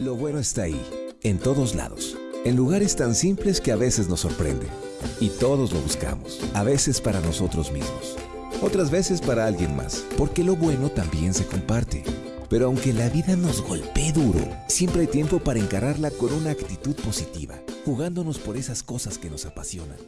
Lo bueno está ahí, en todos lados, en lugares tan simples que a veces nos sorprende. Y todos lo buscamos, a veces para nosotros mismos, otras veces para alguien más, porque lo bueno también se comparte. Pero aunque la vida nos golpee duro, siempre hay tiempo para encararla con una actitud positiva, jugándonos por esas cosas que nos apasionan